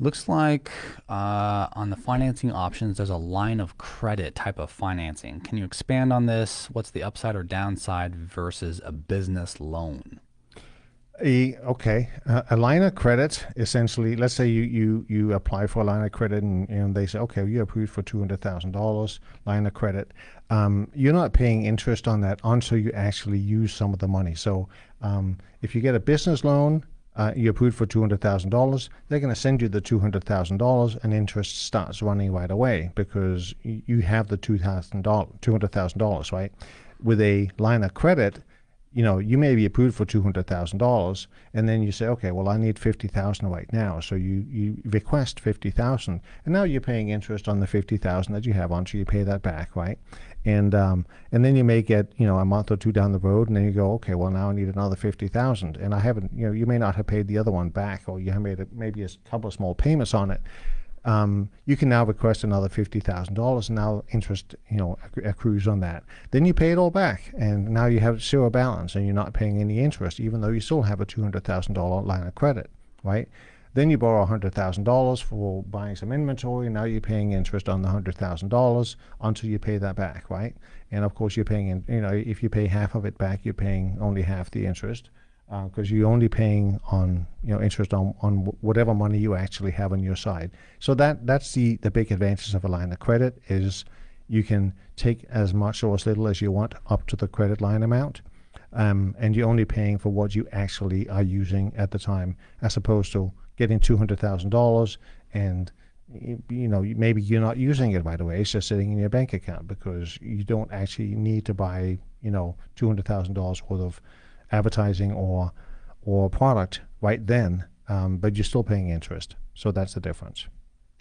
Looks like uh, on the financing options, there's a line of credit type of financing. Can you expand on this? What's the upside or downside versus a business loan? A, okay, uh, a line of credit essentially. Let's say you, you, you apply for a line of credit and, and they say, okay, you're approved for two hundred thousand dollars line of credit. Um, you're not paying interest on that until you actually use some of the money. So um, if you get a business loan, uh, you approved for two hundred thousand dollars. They're going to send you the two hundred thousand dollars, and interest starts running right away because you have the two thousand dollars, two hundred thousand dollars, right? With a line of credit you know, you may be approved for two hundred thousand dollars, and then you say, okay, well, I need fifty thousand right now, so you you request fifty thousand, and now you're paying interest on the fifty thousand that you have on, so you pay that back, right? And um, and then you may get you know a month or two down the road, and then you go, okay, well, now I need another fifty thousand, and I haven't, you know, you may not have paid the other one back, or you have made a, maybe a couple of small payments on it, um, you can now request another fifty thousand dollars, and now interest, you know, accrues on that. Then you pay it all back, and now you have zero balance, and you're not paying any interest, even though you still have a two hundred thousand dollar line of credit, right? Then you borrow hundred thousand dollars for buying some inventory. Now you're paying interest on the hundred thousand dollars until you pay that back, right? And of course, you're paying, in, you know, if you pay half of it back, you're paying only half the interest because uh, you're only paying on you know interest on on whatever money you actually have on your side. So that that's the the big advantage of a line of credit is you can take as much or as little as you want up to the credit line amount. Um, and you're only paying for what you actually are using at the time, as opposed to getting two hundred thousand dollars and you know maybe you're not using it right away; it's just sitting in your bank account because you don't actually need to buy you know two hundred thousand dollars worth of advertising or or product right then, um, but you're still paying interest. So that's the difference.